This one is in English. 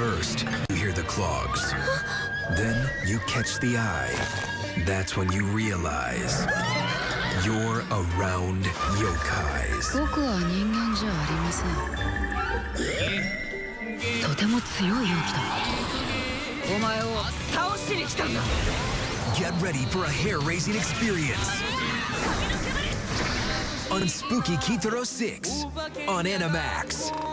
First, you hear the clogs. Then you catch the eye. That's when you realize you're around yokais. Get ready for a hair-raising experience. On Spooky Kitaro 6 on Animax.